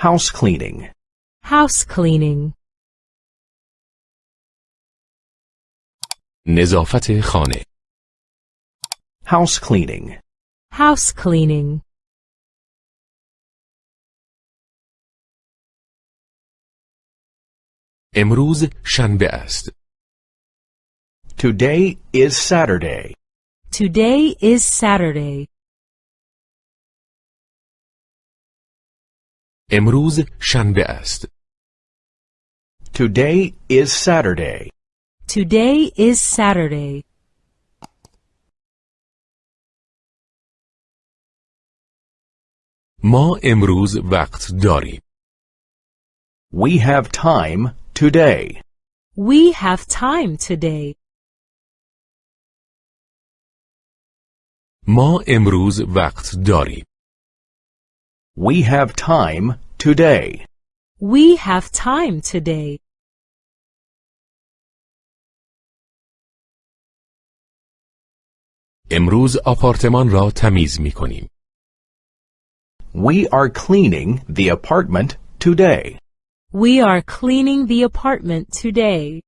House cleaning. House cleaning. نظافت خانه House cleaning. House cleaning. امروز شنبه است Today is Saturday. Today is Saturday. امروز شنبه است Today is Saturday. Today is Saturday. ما امروز وقت داریم We have time today. We have time today. ما امروز وقت داریم We have time today. We have time today. امروز آپارتمان را تمیز می کنیم We are cleaning the apartment today. We are cleaning the apartment today.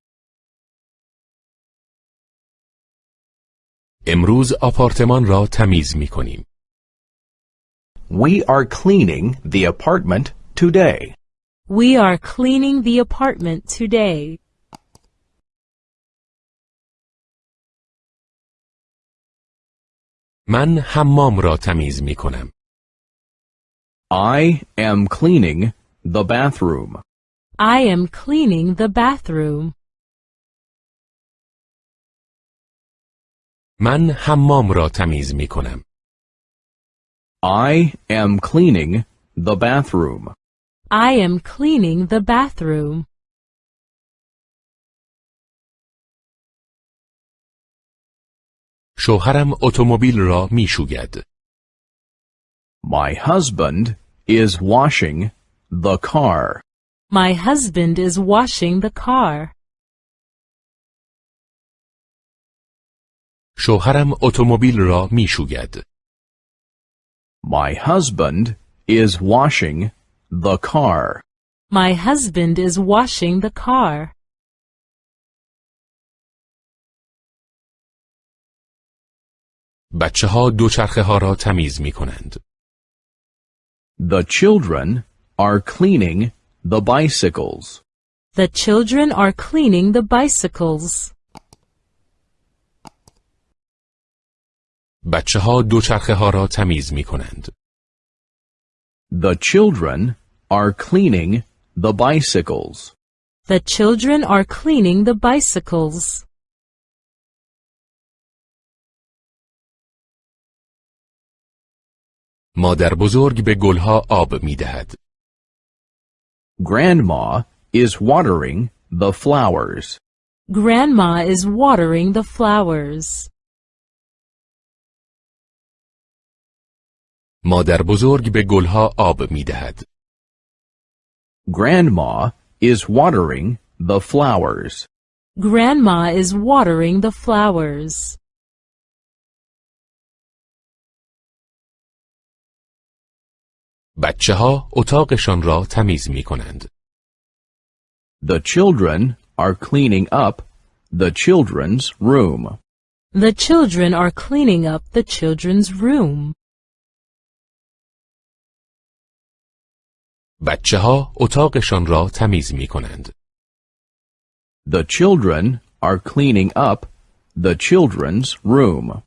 امروز آپارتمان را تمیز می کنیم We are cleaning the apartment today. We are cleaning the apartment today. من حمام را تمیز می کنم I am cleaning the bathroom. I am cleaning the bathroom. من حمام را تمیز می کنم I am cleaning the bathroom. I am cleaning the bathroom. شوهرم اتومبیل را می شوید My husband is washing the car. My husband is washing the car. شوهرم اتومبیل را می شوید My husband is washing the car. My husband is washing the car. بچه ها دوچرخه ها را تمیز می کنند The children are cleaning the bicycles. The children are cleaning the bicycles. بچه ها دوچرخه ها را تمیز می کنند The children are cleaning the bicycles. The children are cleaning the bicycles. مادر بزرگ به گلها آب می دهد Grandma is watering the flowers. Grandma is watering the flowers. مادر بزرگ به گلها آب می دهد Grandma is watering the flowers. Grandma is watering the flowers. بچه ها اتاقشان را تمیز می کنند The children are cleaning up the children's room. The children are cleaning up the children's room. بچه ها اتاقشان را تمیز می کنند The children are cleaning up the children's room.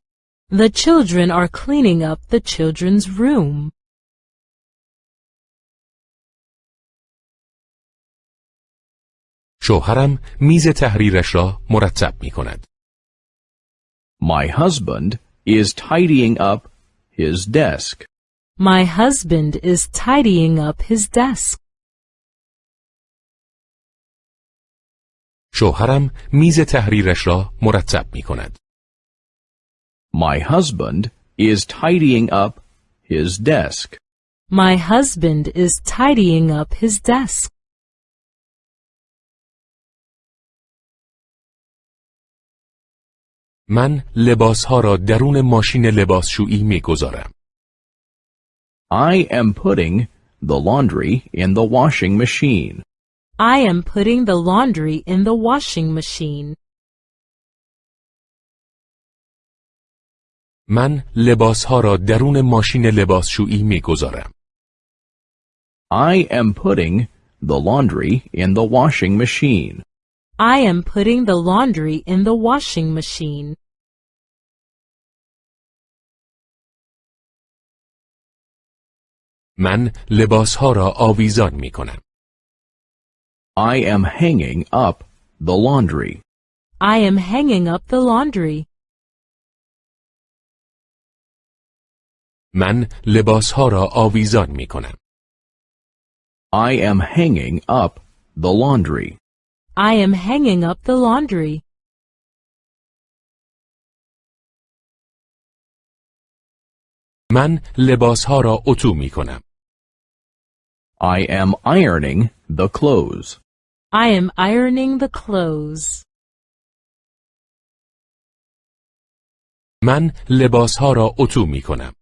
The children are cleaning up the children's room. شوهرم میز تحریرش را مرتب می کند My husband is tidying up his desk. My husband is tidying up his desk. شوهرم میز تحریرش را مرتب می کند My husband is tidying up his desk. My husband is tidying up his desk. من لباسها را درون ماشین لباسشویی می گذارم I am putting the laundry in the washing machine. I am putting the laundry in the washing machine. من لباسها را درون ماشین لباسشویی میگذارم. I am putting the laundry in the washing machine. I am putting the laundry in the washing machine. من لباسها را آویزان می کنم. I am hanging up the laundry. I am hanging up the laundry. من لباسها را آویزان می کنم. I am hanging up the laundry. I am hanging up the laundry. من لباسها را اتو می کنم. I am ironing the clothes. I am ironing the clothes. من لباسها را اتو می کنم.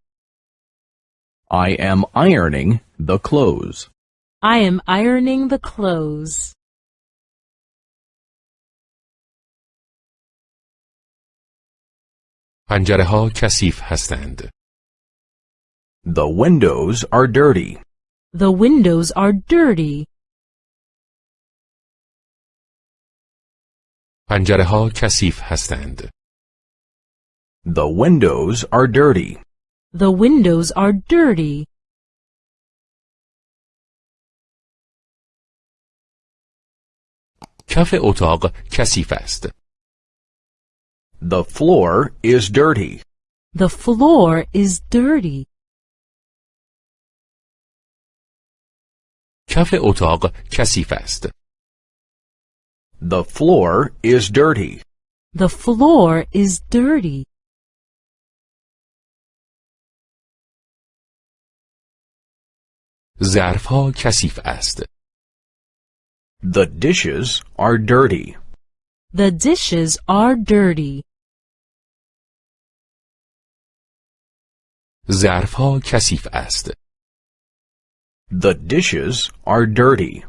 I am ironing the clothes. I am ironing the clothes. پنجره ها کثیف هستند. The windows are dirty. The windows are dirty. پنجره ها کثیف هستند. The windows are dirty. The windows are dirty. کف اتاق کثیف است. The floor is dirty. The floor is dirty. کف اتاق کثیف است. The floor is dirty. The floor is dirty. ظرف ها کثیف است. The dishes are dirty. The dishes are dirty. ظرف ها کثیف است. The dishes are dirty.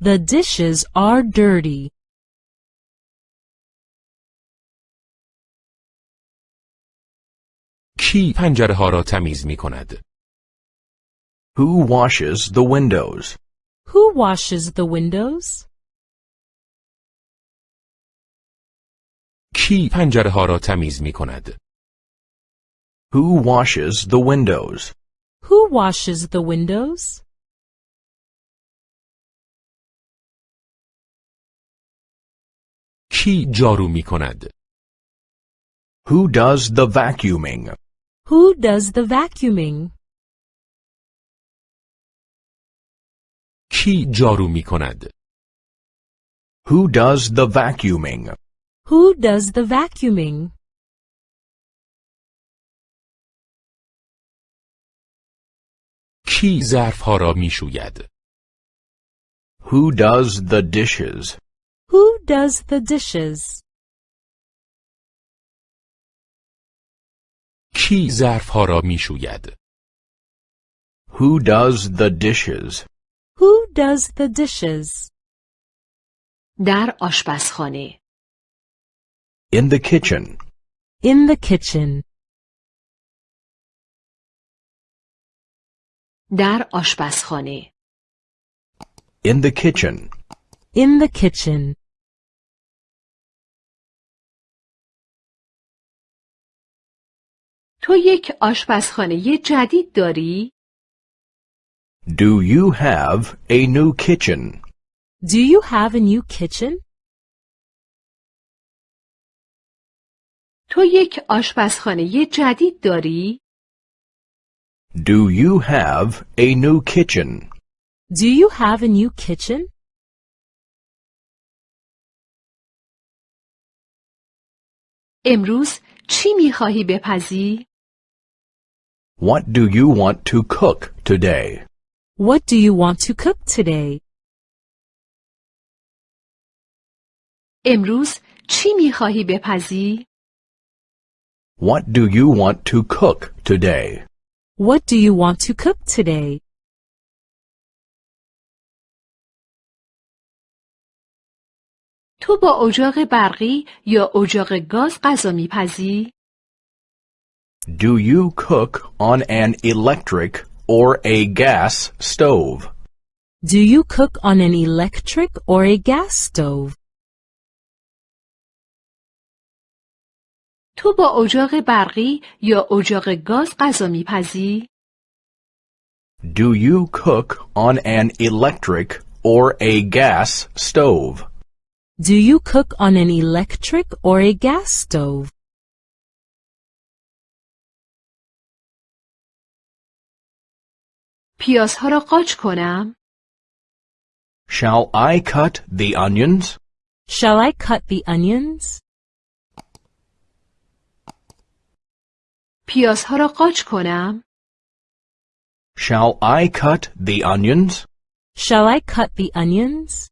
The dishes are dirty. کی پنجره ها را تمیز می کند؟ Who washes the windows? Who washes the windows? کی پنجره ها را تمیز می کند؟ Who washes the windows? Who washes the windows? کی جارو می کند؟ Who does the vacuuming? Who does the vacuuming? کی جارو می کند؟ Who does the vacuuming? Who does the vacuuming? کی ظرف ها را می شوید؟ Who does the dishes? Who does the dishes? کی ظرف ها را می شوید؟ Who does the dishes? Who does the dishes? در آشپزخانه In the kitchen. In the kitchen. در آشپزخانه In the kitchen. In the kitchen. تو یک آشپزخانه جدید داری؟ Do you have a new kitchen? Do you have a new kitchen? تو یک آشپزخانه جدید داری؟ Do you have a new kitchen? Do you have a new kitchen? امروز چی می‌خواهی بپزی؟ What do you want to cook today? What do you want to cook today? امروز چی میخواهی بپزی؟ What do you want to cook today? What do you want to cook today? تو با اجاق برقی یا اجاق گاز غذا میپزی؟ Do you cook on an electric or a gas stove? Do you cook on an electric or a gas stove? تو با اجاق برقی یا اجاق گاز غذا میپزی؟ Do you cook on an electric or a gas stove? Do you cook on an electric or a gas stove? پیازها را قاچ کنم؟ Shall I cut the onions? Shall I cut the onions? پیازها را قاچ کنم؟ Shall I cut the onions? Shall I cut the onions?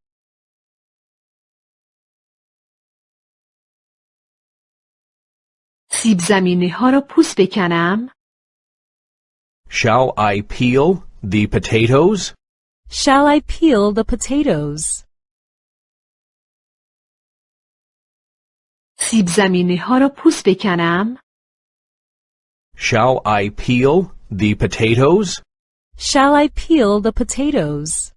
سیب زمینی ها را پوست بکنم؟ Shall I peel the potatoes? Shall I peel the potatoes? سیب زمینی ها را پوست بکنم؟ Shall I peel the potatoes? Shall I peel the potatoes?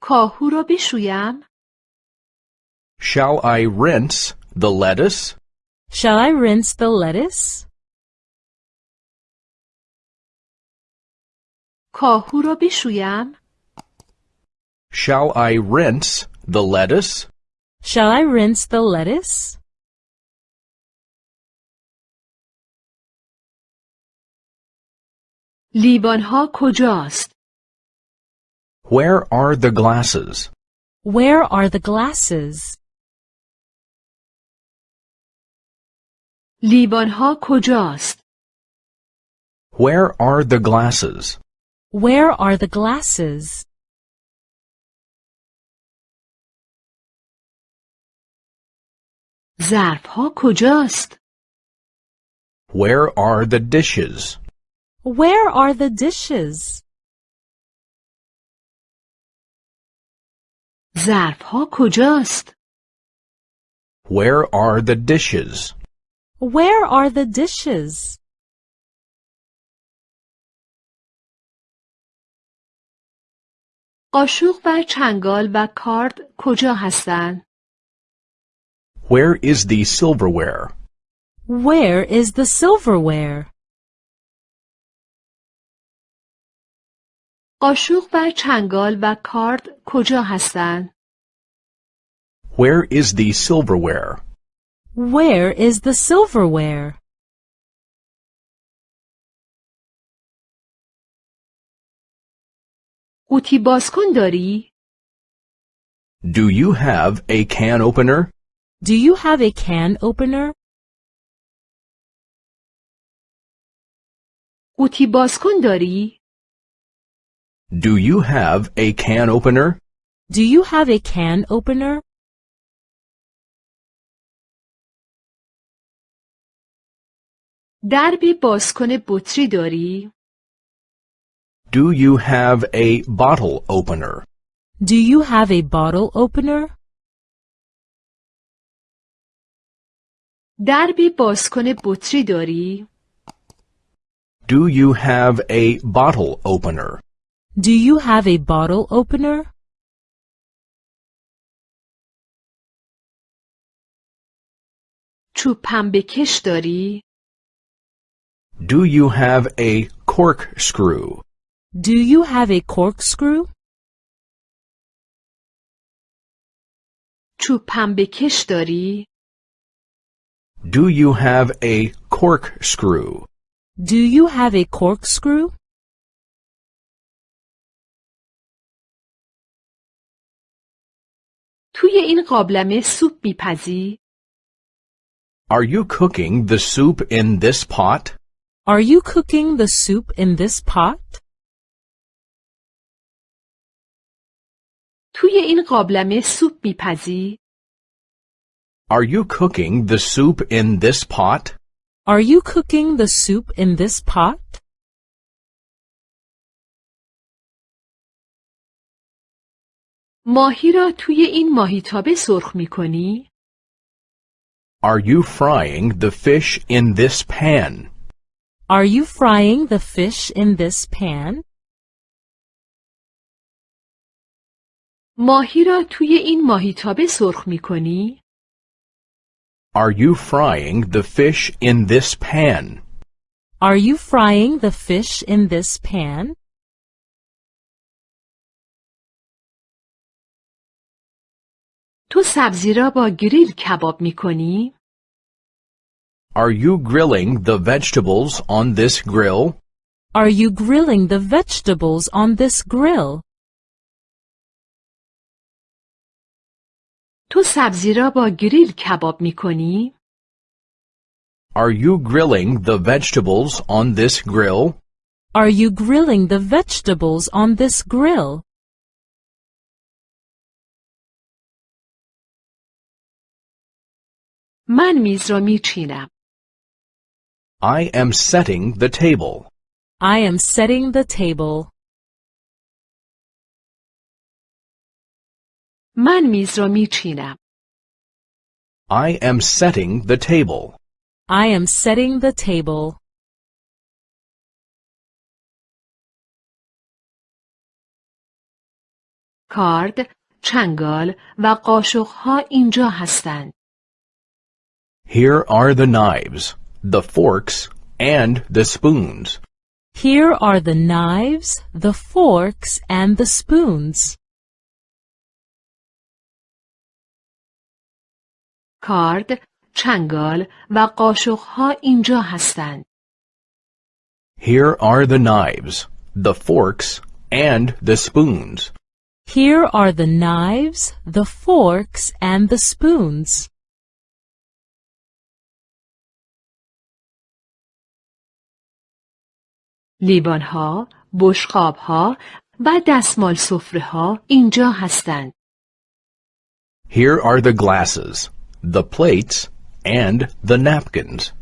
کاهو را بشویم؟ Shall I rinse the lettuce? Shall I rinse the lettuce? کاهو را بشویم؟ Shall I rinse the lettuce? Shall I rinse the lettuce? لیوان ها کجاست؟ Where are the glasses? Where are the glasses? لیوان ها کجاست؟ Where are the glasses? Where are the glasses? ظرف ها کجاست؟ Where are the dishes? Where are the dishes? ظرف ها کجاست؟ Where are the dishes? Where are the dishes? قاشق و چنگال و کارد کجا هستند؟ Where is the silverware? Where is the silverware? قاشق و چنگال و کارد کجا هستند؟ Where is the silverware? Where is the silverware? قوطی بازکن داری؟ Do you have a can opener? Do you have a can opener? قوطی بازکن داری؟ Do you have a can opener? Do you have a can opener? درب بازکن بطری داری؟ Do you have a bottle opener? Do you have a bottle opener? درب بازکن بطری داری؟ Do you have a bottle opener? Do you have a bottle opener? چوب پنبه کش داری؟ Do you have a corkscrew? Do you have a corkscrew? چوب پنبه کش داری؟ Do you have a corkscrew? Do you have a corkscrew? توی این قابلمه سوپ میپزی؟ Are you cooking the soup in this pot? Are you cooking the soup in this pot? توی این قابلمه سوپ میپزی؟ Are you cooking the soup in this pot? Are you cooking the soup in this pot? ماهی را توی این ماهیتابه سرخ می کنی؟ Are you frying the fish in this pan? Are you frying the fish in this pan? ماهی را توی این ماهیتابه سرخ می کنی؟ Are you frying the fish in this pan? Are you frying the fish in this pan? تو سبزی را با گریل کباب می کنی؟ Are you grilling the vegetables on this grill? Are you grilling the vegetables on this grill? تو سبزی را با گریل کباب می کنی؟ Are you grilling the vegetables on this grill? Are you grilling the vegetables on this grill? من میز را می چینم. I am setting the table. I am setting the table. من میز را می چینم. I am setting the table. I am setting the table. کارد، چنگال و قاشقها اینجا هستند. Here are the knives, the forks, and the spoons. Here are the knives, the forks, and the spoons. کارد، چنگال و قاشقها اینجا هستند. Here are the knives, the forks, and the spoons. Here are the knives, the forks, and the spoons. لیوانها، بشقابها و دستمال سفره ها اینجا هستند. Here are the glasses, the plates, and the napkins.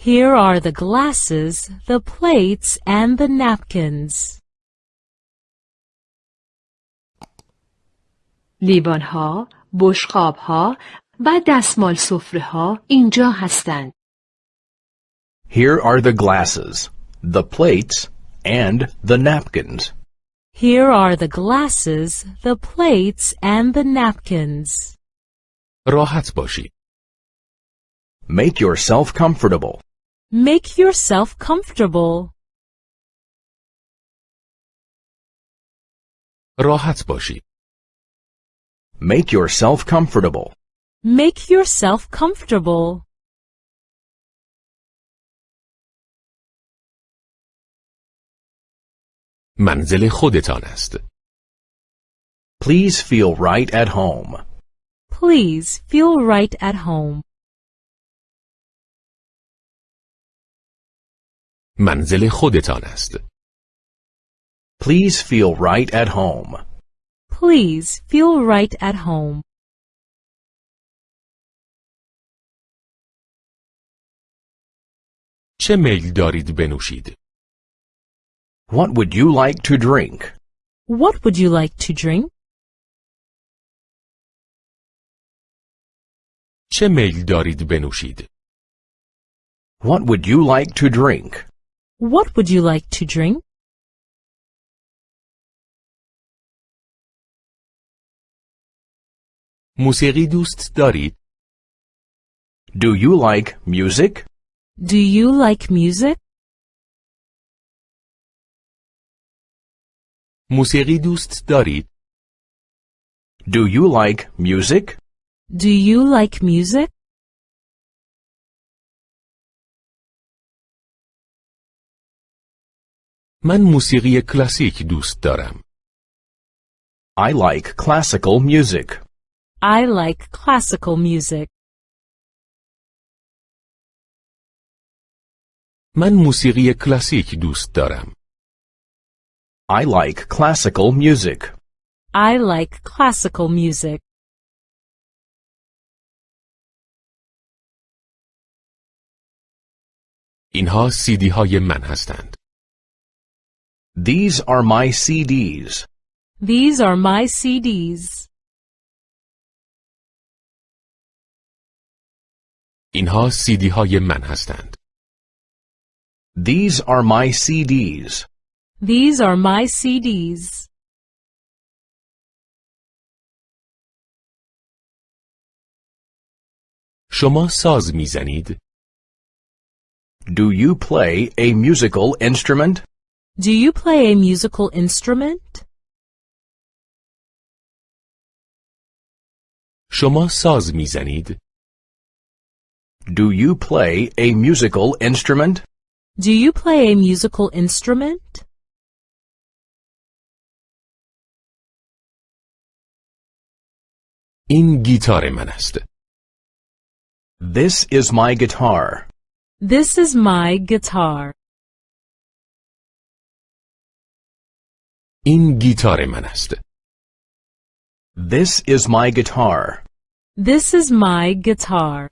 Here are the glasses, the plates, and the napkins. لیوانها، بشقابها و دستمال سفره ها اینجا هستند. Here are the glasses, the plates, and the napkins. Here are the glasses, the plates, and the napkins. راحت باشید. Make yourself comfortable. Make yourself comfortable. راحت باشید. Make yourself comfortable. Make yourself comfortable. منزل خودتان است. Please feel right at home. Please feel right at home. منزل خودتان است. Please feel right at home. Please feel right at home. چه میل دارید بنوشید؟ What would you like to drink? What would you like to drink? چه میل دارید بنوشید؟ What would you like to drink? What would you like to drink? موسیقی دوست دارید؟ Do you like music? Do you like music? موسیقی دوست دارید؟ Do you like music? Do you like music? من موسیقی کلاسیک دوست دارم. I like classical music. I like classical music. من موسیقی کلاسیک دوست دارم. I like classical music. I like classical music. اینها سیدی های من هستند. These are my CDs. These are my CDs. اینها سیدی های من هستند. These are my CDs. These are my CDs. شما ساز میزنید؟ Do you play a musical instrument? Do you play a musical instrument? شما ساز میزنید؟ Do you play a musical instrument? Do you play a musical instrument? این گیتار من است. This is my guitar. This is my guitar. این گیتار من است. This is my guitar. This is my guitar.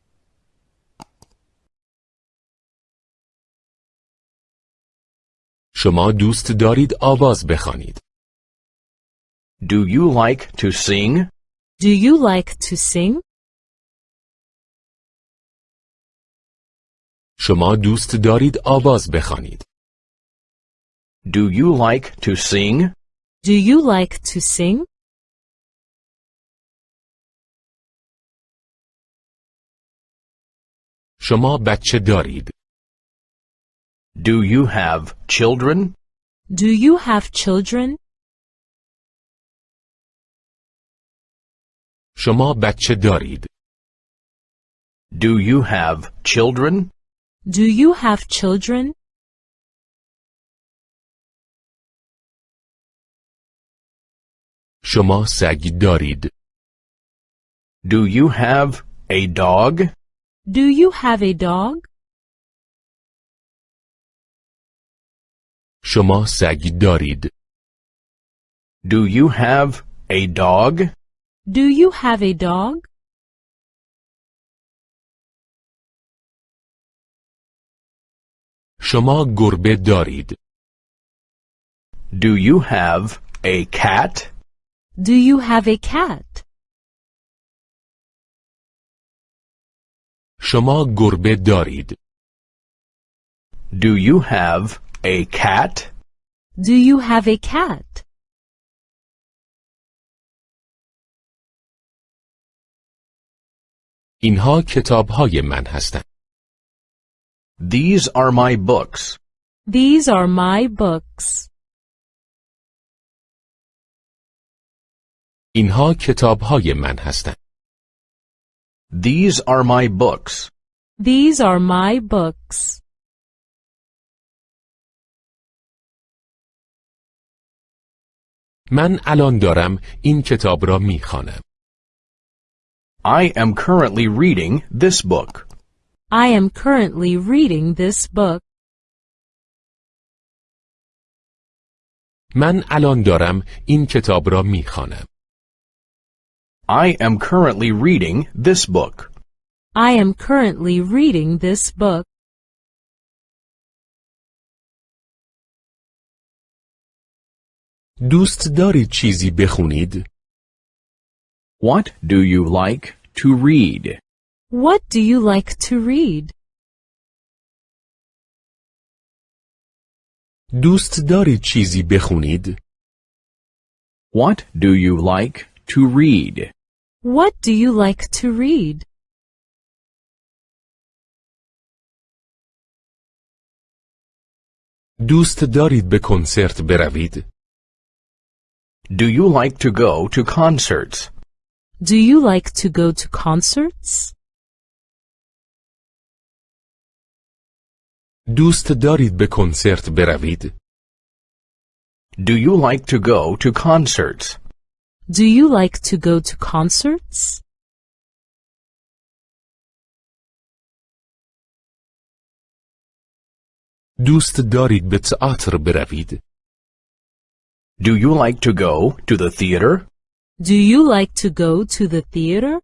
شما دوست دارید آواز بخوانید. Do you like to sing? Do you like to sing? شما دوست دارید آواز بخوانید. Do you like to sing? Do you like to sing? شما بچه دارید. Do you have children? Do you have children? شما بچه دارید. Do you have children? Do you have children? شما سگ دارید. Do you have a dog? Do you have a dog? شما سگ دارید. Do you have a dog? Do you have a dog? شما گربه دارید. Do you have a cat? Do you have a cat? شما گربه دارید. Do you have a cat? Do you have a cat? اینها کتاب های من هستند. These are my books. These are my books. اینها کتاب های من هستند. These are my books. These are my books. من الان دارم این کتاب را می خوانم. I am currently reading this book. I am currently reading this book. من الان دارم این کتاب را می خوانم. I am currently reading this book. I am currently reading this book. دوست دارید چیزی بخونید؟ What do you like to read? What do you like to read? دوست دارید چیزی بخونید؟ What do you like to read? What do you like to read? دوست دارید به کنسرت بروید؟ Do you like to go to concerts? Do you like to go to concerts? دوست دارید به کنسرت بروید؟ Do you like to go to concerts? Do you like to go to concerts? دوست دارید به تئاتر بروید؟ Do you like to go to the theater? Do you like to go to the theater?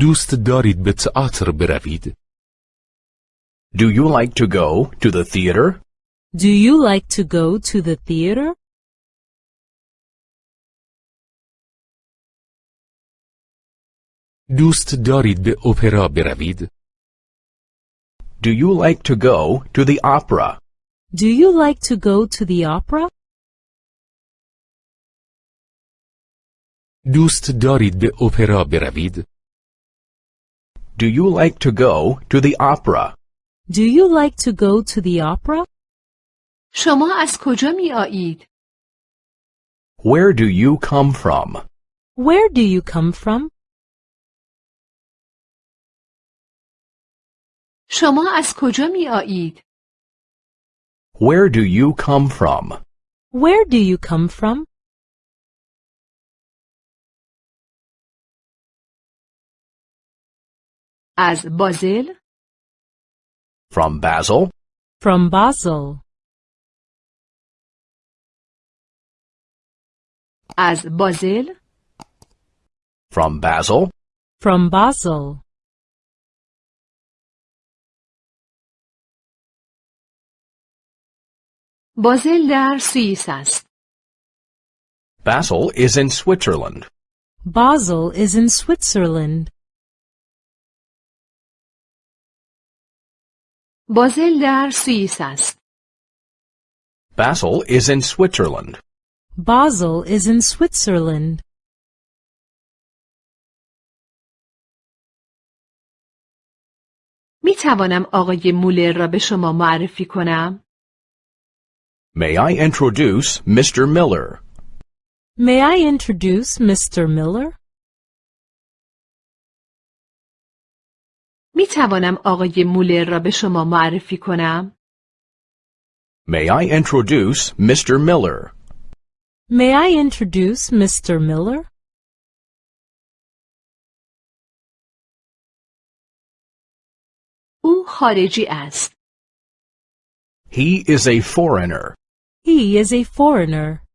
دوست دارید به تئاتر بروید؟ Do you like to go to the theater? Do you like to go to the theater? دوست دارید به اپرا بروید؟ Do you like to go to the opera? Do you like to go to the opera? دوست دارید به اپرا بروید؟ Do you like to go to the opera? Do you like to go to the opera? شما از کجا می آیید؟ Where do you come from? Where do you come from? شما از کجا می آیید؟ Where do you come from? Where do you come from? از بازل، From Basel? From Basel. از بازل، From Basel? From Basel. بازل در سوئیس است. Basel is in Switzerland. Basel is in Switzerland. بازل در سوئیس است. Basel is in Switzerland. Basel is in Switzerland. می توانم آقای مولر را به شما معرفی کنم؟ May I introduce Mr. Miller? May I introduce Mr. Miller? می توانم آقای مولر را به شما معرفی کنم؟ May I introduce Mr. Miller? May I introduce Mr. Miller? او خارجی است. He is a foreigner. He is a foreigner.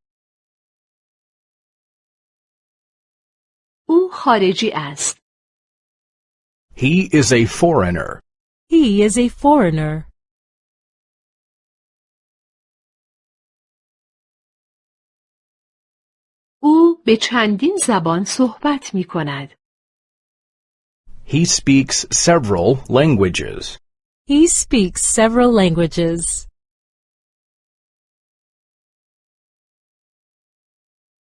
او خارجی است. He is a foreigner. He is a foreigner. او به چندین زبان صحبت می کند. He speaks several languages. He speaks several languages.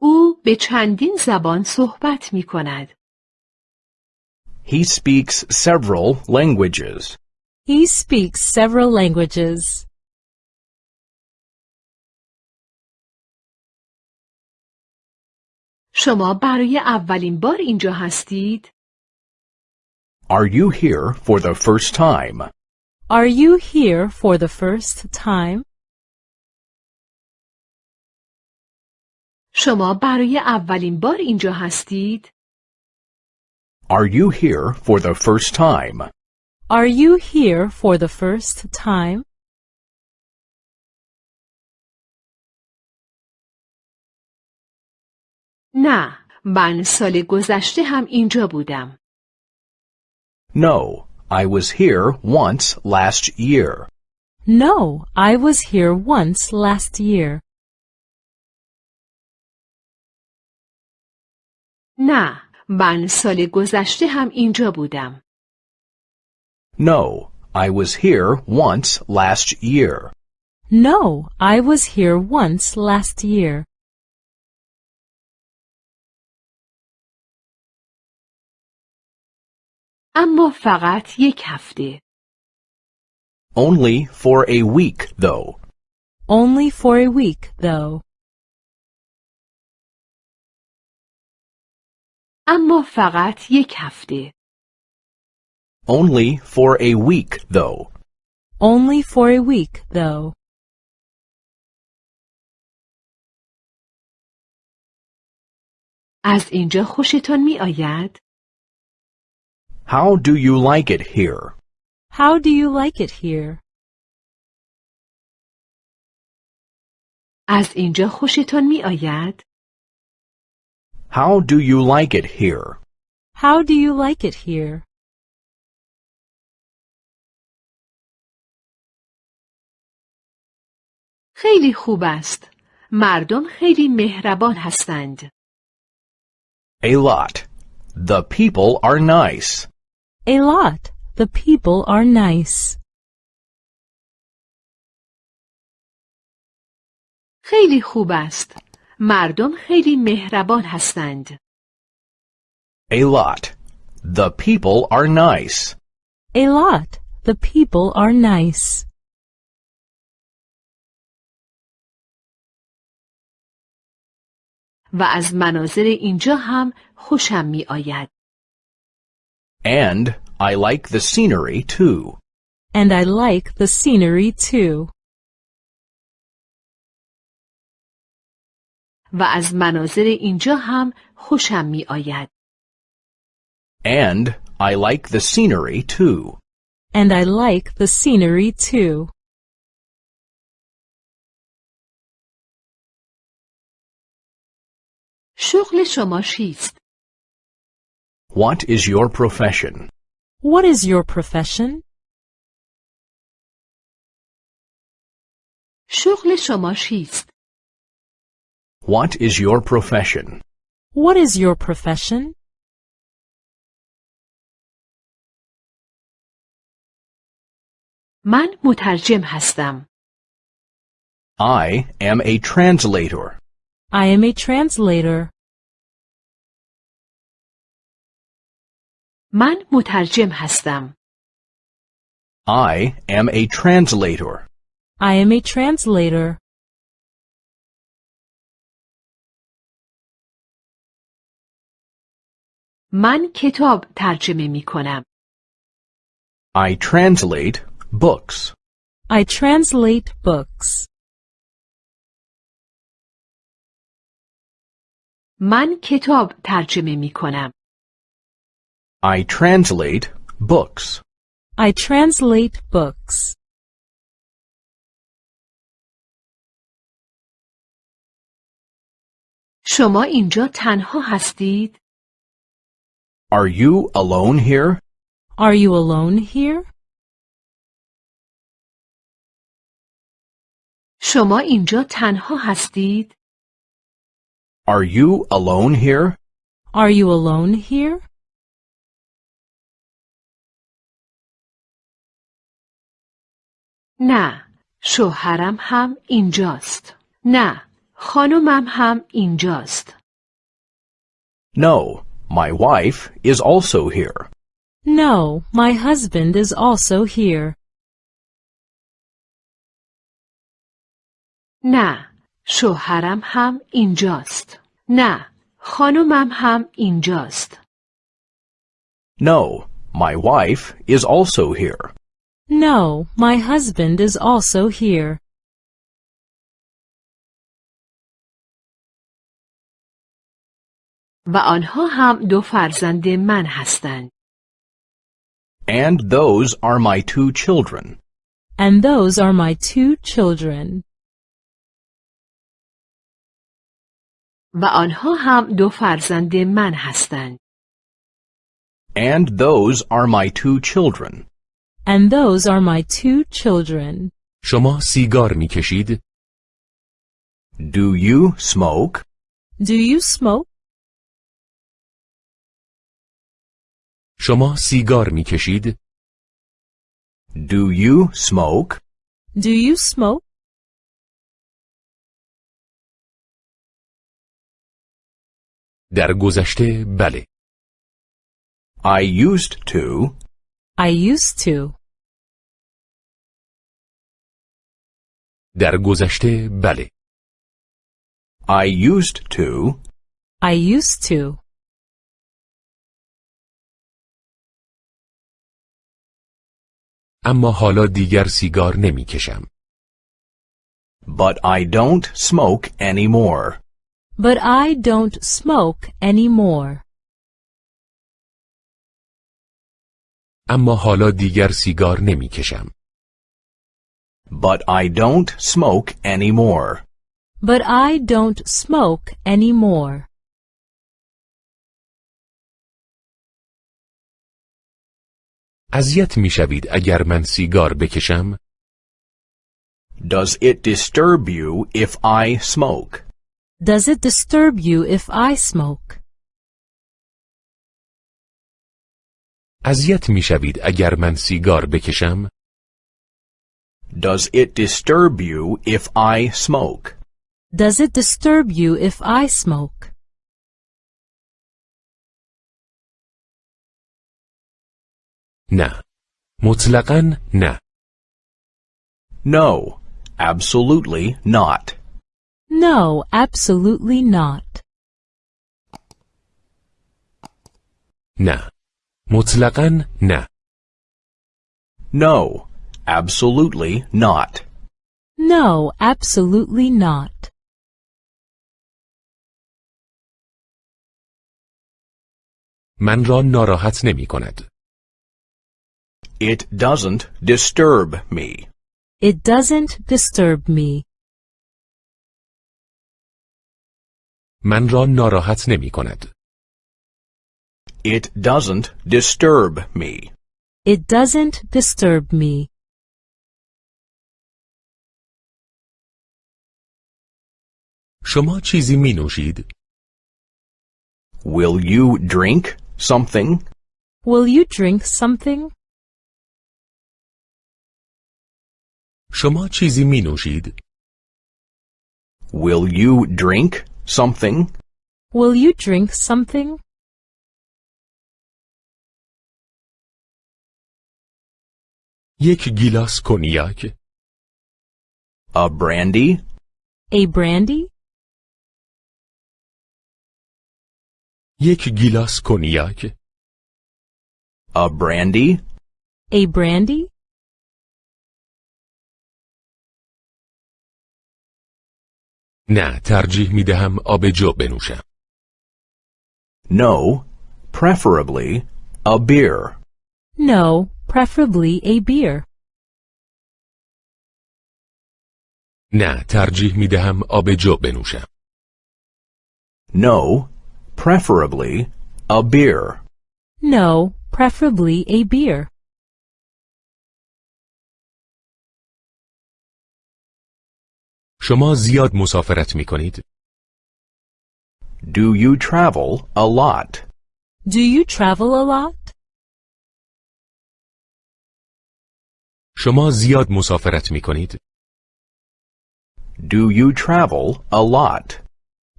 او به چندین زبان صحبت می کند. He speaks several languages. He speaks several languages. شما برای اولین بار اینجا هستید؟ Are you here for the first time? Are you here for the first time? شما برای اولین بار اینجا هستید؟ Are you here for the first time? Are you here for the first time? نه، من سال گذشته هم اینجا بودم. No, I was here once last year. No, I was here once last year. نه، من سال گذشته هم اینجا بودم. No, I was here once last year. No, I was here once last year. اما فقط یک هفته. Only for a week, though. Only for a week, though. اما فقط یک هفته. Only for a week, though. Only for a week, though. از اینجا خوشتان می آید؟ How do you like it here? How do you like it here? از اینجا خوشتان می آید؟ How do you like it here? How do you like it here? خیلی خوب است. مردم خیلی مهربان هستند. A lot. The people are nice. A lot. The people are nice. خیلی خوب است. مردم خیلی مهربان هستند. A lot. The people are nice. A lot. The people are nice. و از مناظر اینجا هم خوشم می آید. And I like the scenery too. And I like the scenery too. و از مناظر اینجا هم خوشم می آید. And I like the scenery too. And I like the scenery too. شغل شما چیست؟ What is your profession? What is your profession? شغل شما چیست؟ What is your profession? What is your profession? من مترجم هستم. I am a translator. I am a translator. من مترجم هستم. I am a translator. I am a translator. من کتاب ترجمه می کنم. I translate books. I translate books. من کتاب ترجمه می کنم. I translate books. I translate books. شما اینجا تنها هستید؟ Are you alone here? Are you alone here? شما اینجا تنها هستید؟ Are you alone here? Are you alone here? نه، شوهرم هم اینجاست. نه، خانمم هم اینجاست. No, my wife is also here. No, my husband is also here. نه، شوهرم هم اینجاست. نه، خانمم هم اینجاست. No, my wife is also here. No, my husband is also here. و آنها هم دو فرزند من هستند. And those are my two children. And those are my two children. و آنها هم دو فرزند من هستند. And those are my two children. And those are my two children. شما سیگار می کشید؟ Do you smoke? Do you smoke? شما سیگار می کشید؟ Do you smoke? Do you smoke? در گذشته بله. I used to. I used to. در گذشته بله. I used to. I used to. اما حالا دیگر سیگار نمی کشم. But I don't smoke anymore. But I don't smoke anymore. اما حالا دیگر سیگار نمی کشم. But I don't smoke anymore. But I don't smoke anymore. اذیت می شوید اگر من سیگار بکشم؟ Does it disturb you if I smoke? Does it disturb you if I smoke? اذیت می شوید اگر من سیگار بکشم؟ Does it disturb you if I smoke? Does it disturb you if I smoke? نه. مطلقاً نه. No, absolutely not. No, absolutely not. نه. مطلقاً نه. No, absolutely not. No, absolutely not. من را ناراحت نمی کند. It doesn't disturb me. It doesn't disturb me. من را ناراحت نمی کند. It doesn't disturb me. It doesn't disturb me. شما چیزی می نوشید؟ Will you drink something? Will you drink something? شما چیزی می نوشید؟ Will you drink something? Will you drink something? یک گیلاس کنیاک، A brandy? A brandy? یک گیلاس کنیاک، A brandy? A brandy? نه ترجیح می دهم آب جو بنوشم. No, preferably a beer. No, preferably a beer. نه ترجیح می دهم آب جو بنوشم. No, preferably a beer. No, preferably a beer. شما زیاد مسافرت می کنید؟ Do you travel a lot? Do you travel a lot? شما زیاد مسافرت می کنید؟ Do you travel a lot?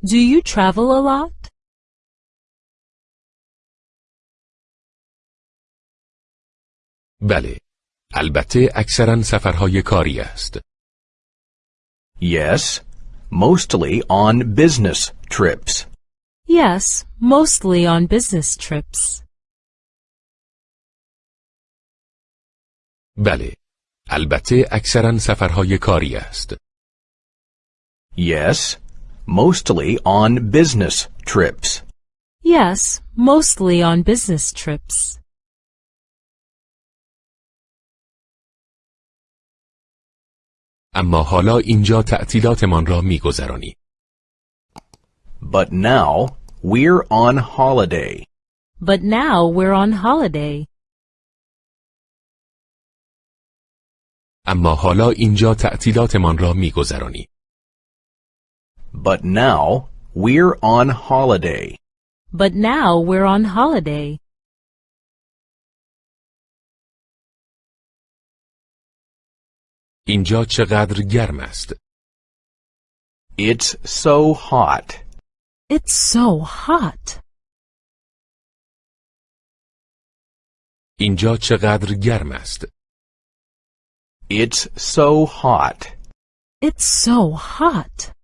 Do you travel a lot? بله. البته اکثرا سفرهای کاری است. Yes, mostly on business trips. Yes, mostly on business trips. بله. البته اکثرا سفرهای کاری است. Yes, mostly on business trips. Yes, mostly on business trips. اما حالا اینجا تعطیلاتمان را می گذرانی. But now we're on holiday. But now we're on holiday. اما حالا اینجا تعطیلاتمان را می گذرانی. But now we're on holiday. But now we're on holiday. اینجا چقدر گرم است. It's so hot. It's so hot. اینجا چقدر گرم است. It's so hot. It's so hot.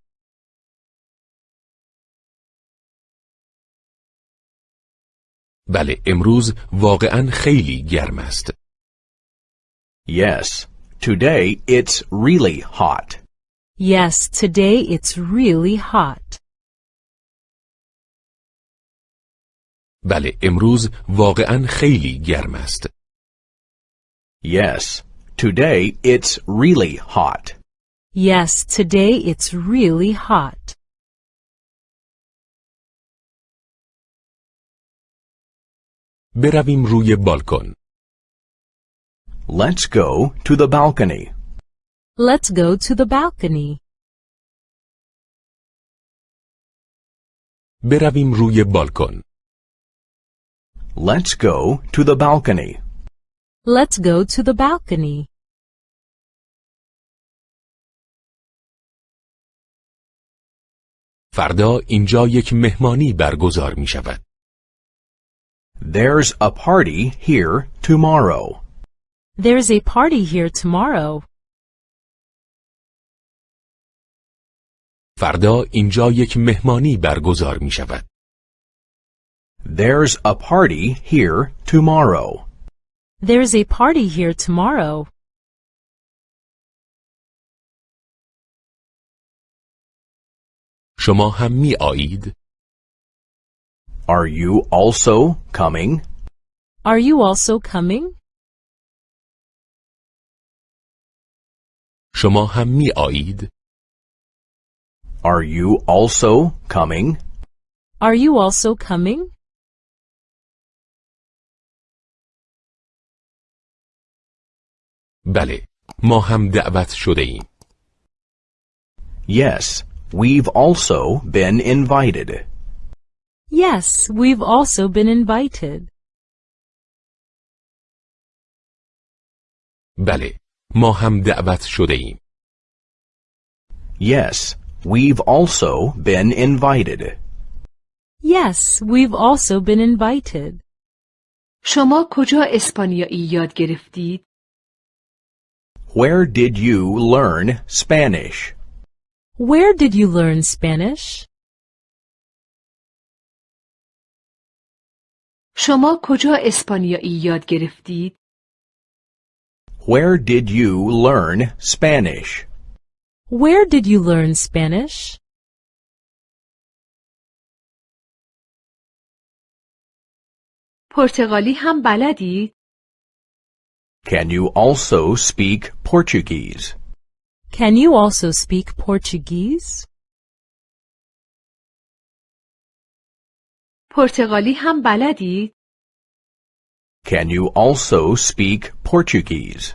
بله امروز واقعا خیلی گرم است. Yes, today it's really hot. Yes, today it's really hot. بله امروز واقعا خیلی گرم است. Yes, today it's really hot. Yes, today it's really hot. برویم روی بالکن. Let's go to the balcony. Let's go to the balcony. برویم روی بالکن. Let's go to the balcony. Let's go to the balcony. فردا اینجا یک مهمانی برگزار می شود. There's a party here tomorrow. There's a party here tomorrow. فردا اینجا یک مهمانی برگزار می شود. There's a party here tomorrow. There's a party here tomorrow. شما هم می آیید؟ Are you also coming? Are you also coming? شما هم می آیید؟ Are you also coming? Are you also coming? بله، ما هم دعوت شده ایم. Yes, we've also been invited. Yes, we've also been invited. بله، ما هم دعوت شده ایم. Yes, we've also been invited. Yes, we've also been invited. شما کجا اسپانیایی یاد گرفتید؟ Where did you learn Spanish? Where did you learn Spanish? شما کجا اسپانیایی یاد گرفتید؟ Where did you learn Spanish? Where did you learn Spanish? پرتغالی هم بلدید؟ Can you also speak Portuguese? Can you also speak Portuguese? پرتغالی هم بلدید؟ Can you also speak Portuguese?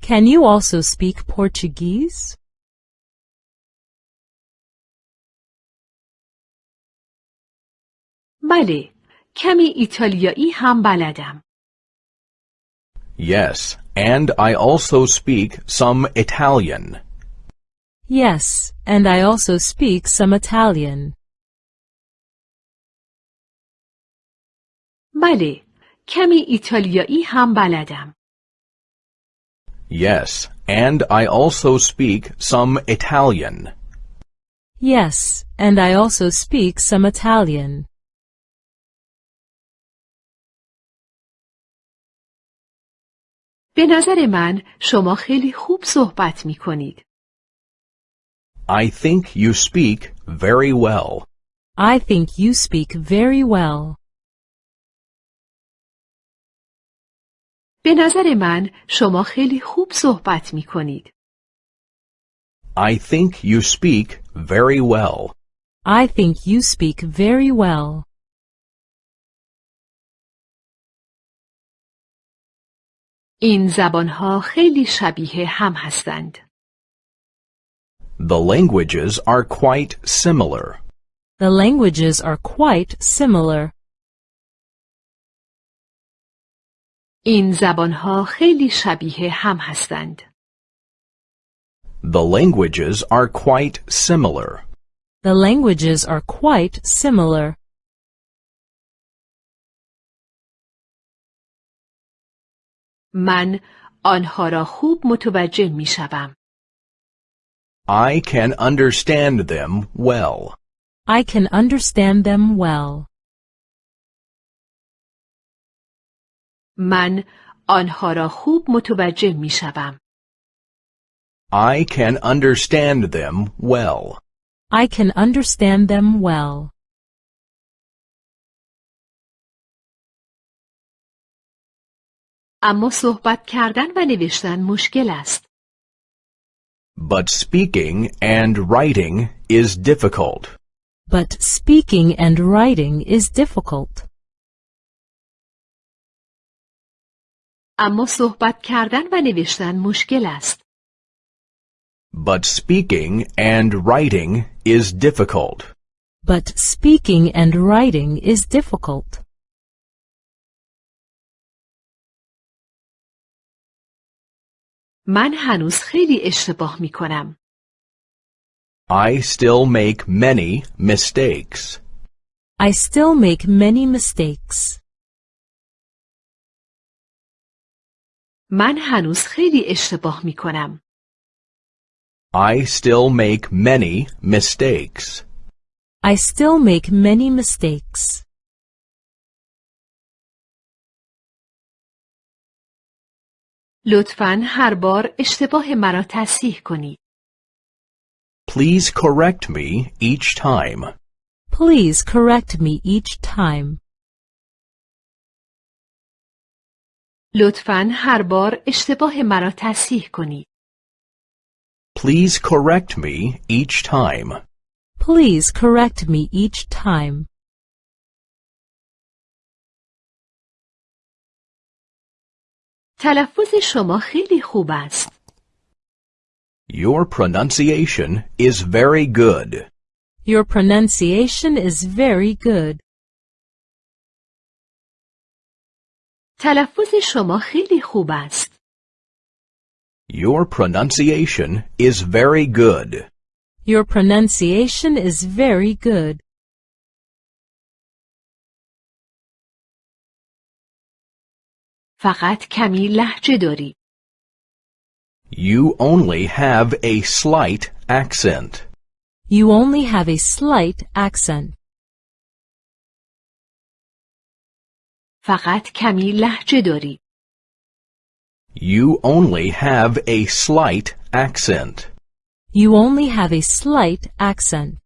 Can you also speak Portuguese? بله، کمی ایتالیایی هم بلدم. Yes, and I also speak some Italian. Yes, and I also speak some Italian. بله، کمی ایتالیایی هم بلدم. Yes, and I also speak some Italian. Yes, and I also speak some Italian. به نظر من شما خیلی خوب صحبت می کنید. I think you speak very well. I think you speak very well. به نظر من شما خیلی خوب صحبت می کنید. I think you speak very well. I think you speak very well. این زبانها خیلی شبیه هم هستند. The languages are quite similar. The languages are quite similar. این زبانها خیلی شبیه هم هستند. The languages are quite similar. The languages are quite similar. من آنها را خوب متوجه می شوم. I can understand them well. I can understand them well. من آنها را خوب متوجه می شوم. I can understand them well. I can understand them well. اما صحبت کردن و نوشتن مشکل است. But speaking and writing is difficult. But speaking and writing is difficult. but speaking and writing is difficult. but speaking and writing is difficult. من هنوز خیلی اشتباه می کنم. I still make many mistakes. I still make many mistakes. من هنوز خیلی اشتباه می کنم. I still make many mistakes. I still make many mistakes. لطفاً هر بار اشتباه مرا تصحیح کنید. Please correct me each time. Please correct me each time. لطفاً هر بار اشتباه مرا تصحیح کنید. Please correct me each time. Please correct me each time. تلفظ شما خیلی خوب است. Your pronunciation is very good. Your pronunciation is very good. تلفظ شما خیلی خوب است. Your pronunciation is very good. Your pronunciation is very good. فقط کمی لحجه داری. You only have a slight accent. You only have a slight accent. فقط کمی لحجه داری. You only have a slight accent. You only have a slight accent.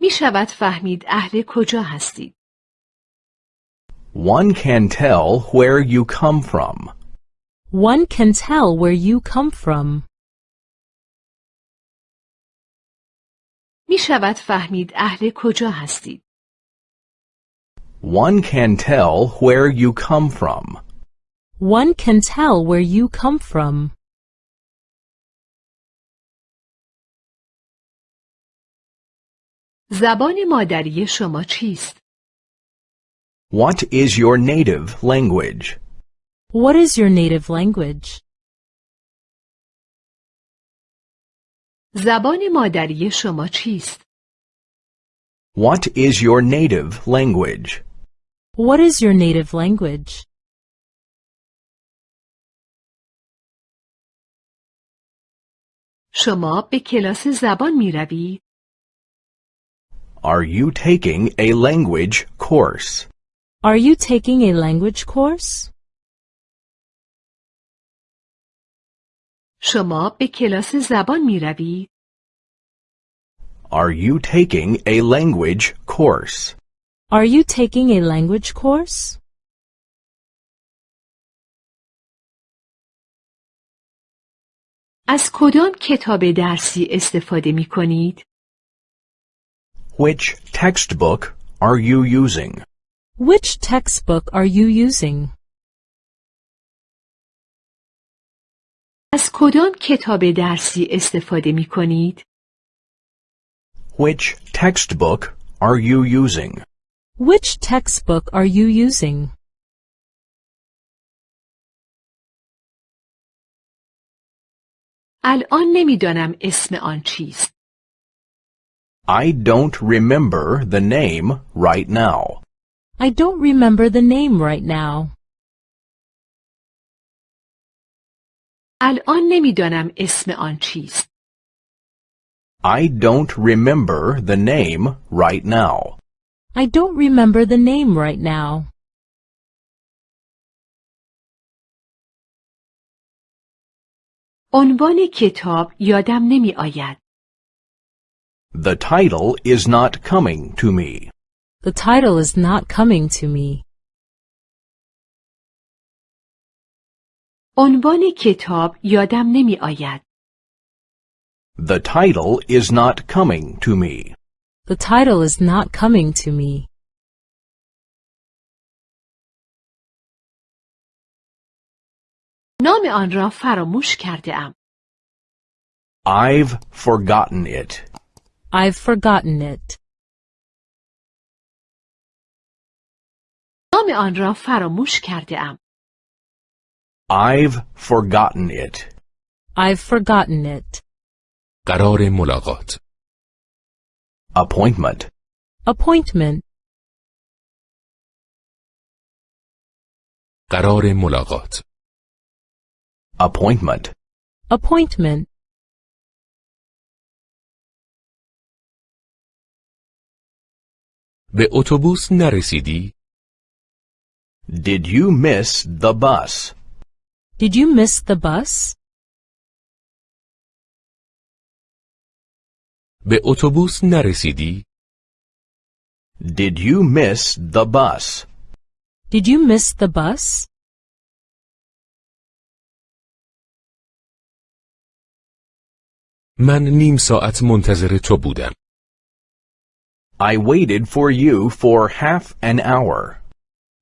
می شود فهمید اهل کجا هستید. One can tell where you come from. One can tell where you come from. می شود فهمید اهل کجا هستید. One can tell where you come from. One can tell where you come from. زبان مادری شما چیست؟ What is your native language? What is your native language? زبان مادری شما چیست؟ What is your native language? What is your native language? شما به کلاس زبان می روید؟ Are you taking a language course? Are you taking a language course? شما به کلاس زبان می روید؟ Are you taking a language course? Are you taking a language course? از کدام کتاب درسی استفاده می کنید؟ Which textbook are you using? Which textbook are you using? از کدام کتاب درسی استفاده می کنید؟ Which textbook are you using? Which textbook are you using? الان نمی‌دانم اسم آن چیست. I don't remember the name right now. I don't remember the name right now. الان نمی‌دانم اسم آن چیست. I don't remember the name right now. I don't remember the name right now. عنوان کتاب یادم نمی آید. The title is not coming to me. The title is not coming to me. عنوان کتاب یادم نمی آید. The title is not coming to me. The title is not coming to me. نام آن را فراموش کرده ام. I've forgotten it. I've forgotten it. نام آن را فراموش کرده ام. I've forgotten it. I've forgotten it. قرار ملاقات Appointment. Appointment. قرار ملاقات Appointment. Appointment. به اتوبوس نرسیدی؟ Did you miss the bus? Did you miss the bus? به اتوبوس نرسیدی؟ Did you miss the bus? Did you miss the bus? من نیم ساعت منتظر تو بودم. I waited for you for half an hour.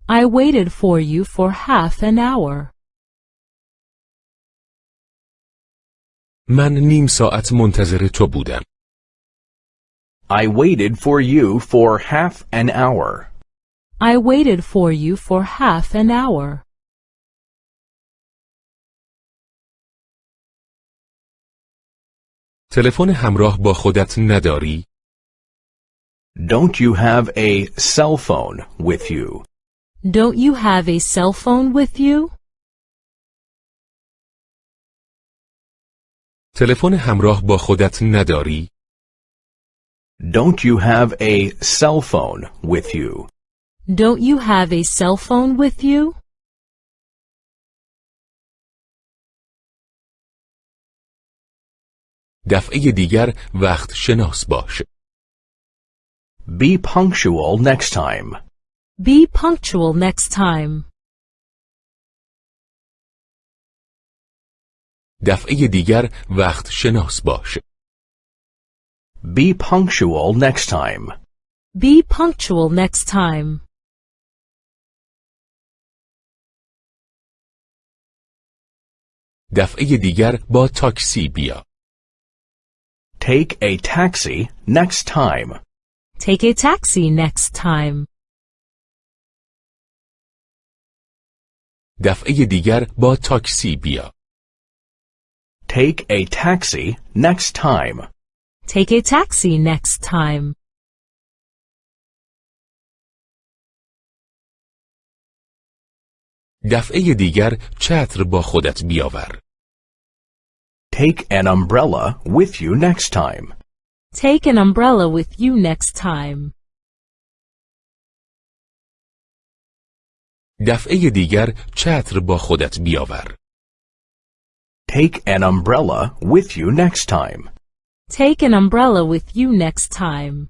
I waited for you for half an hour. من نیم ساعت منتظر تو بودم. I waited for you for half an hour. I waited for you for half an hour. تلفن همراه با خودت نداری؟ Don't you have a cell phone with you? Don't you have a cell phone with you? تلفن همراه با خودت نداری؟ Don't you have a cell phone with you? Don't you have a cell phone with you? دفعه دیگر وقت شناس باش. Be punctual next time. Be punctual next time. دفعه دیگر وقت شناس باش. Be punctual next time. Be punctual next time. دفعه دیگر با تاکسی بیا. Take a taxi next time. Take a taxi next time. دفعه دیگر با تاکسی بیا. Take a taxi next time. Take a taxi next time. دفعه دیگر چتر با خودت بیاور. Take an umbrella with you next time. Take an umbrella with you next time. دفعه دیگر چتر با خودت بیاور. Take an umbrella with you next time. Take an umbrella with you next time.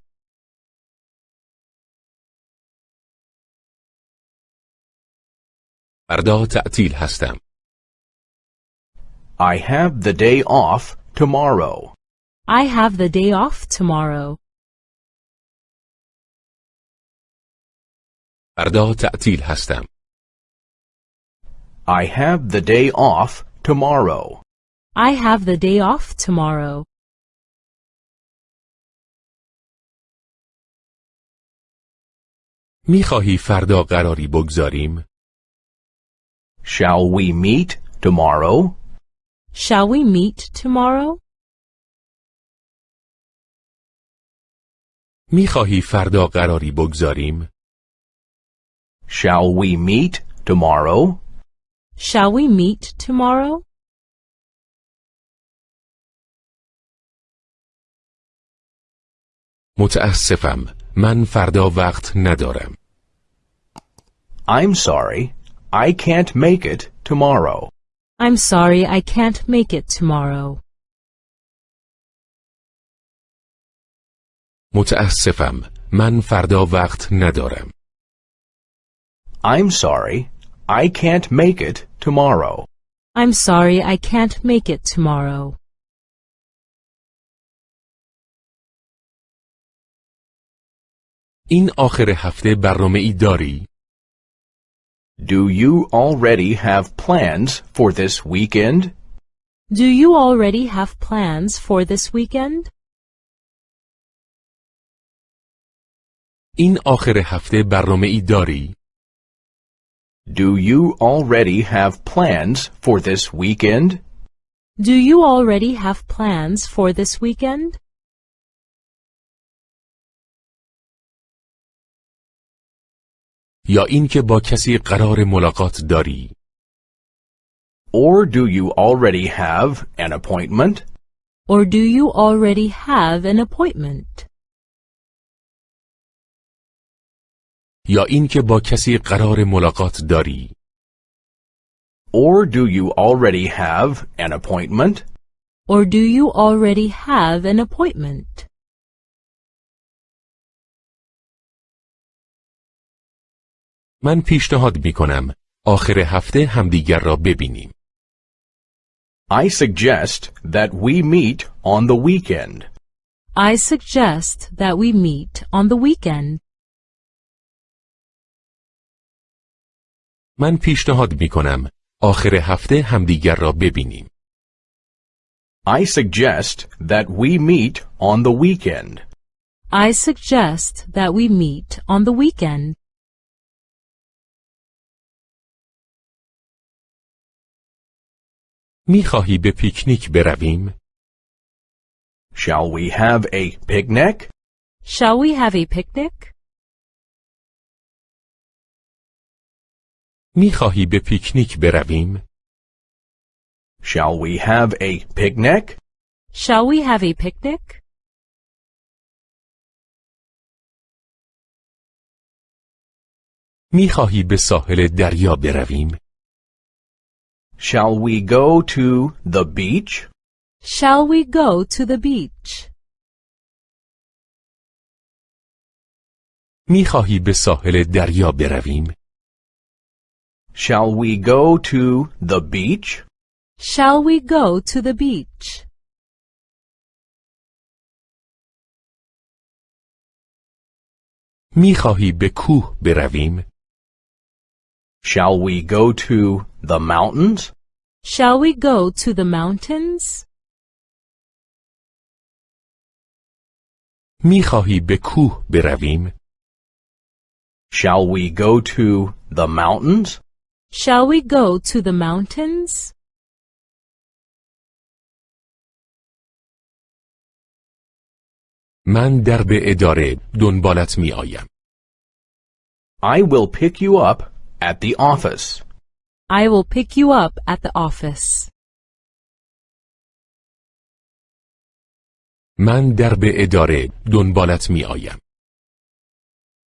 فردا تعطیل هستم. I have the day off tomorrow. I have the day off tomorrow. فردا تعطیل هستم. I have the day off tomorrow. I have the day off tomorrow. میخواهی فردا قراری بگذاریم؟ Shall we meet tomorrow? Shall we meet tomorrow? میخواهی فردا قراری بگذاریم؟ Shall we meet tomorrow? Shall we meet tomorrow? متاسفم. من فردا وقت ندارم. I'm sorry. I can't make it tomorrow. I'm sorry I can't make it tomorrow. متاسفم. من فردا وقت ندارم. I'm sorry. I can't make it tomorrow. I'm sorry I can't make it tomorrow. این آخر هفته برنامه ای داری؟ Do you already have plans for this weekend? Do you already have plans for this weekend? این آخر هفته برنامه ای داری؟ Do you already have plans for this weekend? Do you already have plans for this weekend? یا اینکه با کسی قرار ملاقات داری؟ Or do you already have an appointment? Or do you already have an appointment? یا اینکه با کسی قرار ملاقات داری؟ Or do you already have an appointment? Or do you already have an appointment? من پیشنهاد می کنم آخر هفته همدیگر را ببینیم. I suggest that we meet on the weekend. I suggest that we meet on the weekend. من پیشنهاد می کنم آخر هفته همدیگر را ببینیم. I suggest that we meet on the weekend. I suggest that we meet on the weekend. می خواهی به پیکنیک برویم؟ Shall we have a picnic? Shall we have a picnic? می خواهی به پیکنیک برویم؟ Shall we have a picnic? Shall we have a picnic? می خواهی به ساحل دریا برویم؟ Shall we go to the beach? Shall we go to the beach? می خواهی به ساحل دریا برویم؟ Shall we go to the beach? Shall we go to the beach? می خواهی به کوه برویم؟ Shall we go to the mountains? Shall we go to the mountains? می خواهی به کوه برویم؟ Shall we go to the mountains? Shall we go to the mountains? من در به اداره دنبالت می آیم. I will pick you up at the office. I will pick you up at the office. من در به اداره دنبالت می آیم.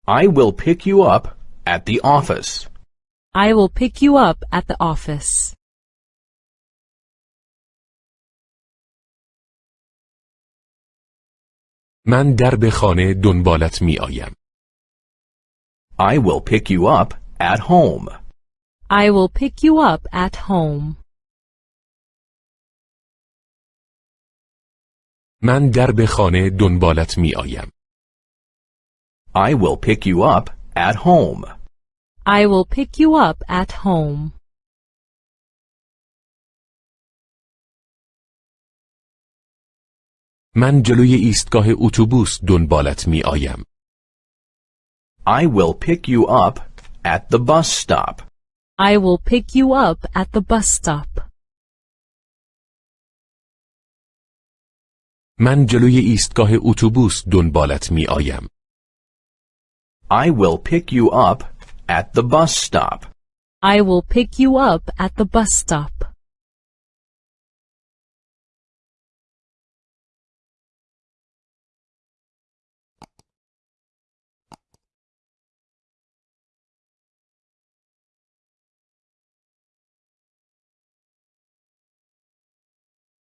I will pick you up at the office. I will pick you up at the office. من در به خانه دنبالت می آیم. I will pick you up at home. I will pick you up at home. من در به خانه دنبالت می آیم. I will pick you up at home. I will pick you up at home. من جلوی ایستگاه اتوبوس دنبالت می آیم. I will pick you up at the bus stop. I will pick you up at the bus stop. من جلوی ایستگاه اتوبوس دنبالت می آیم. I will pick you up at the bus stop. I will pick you up at the bus stop.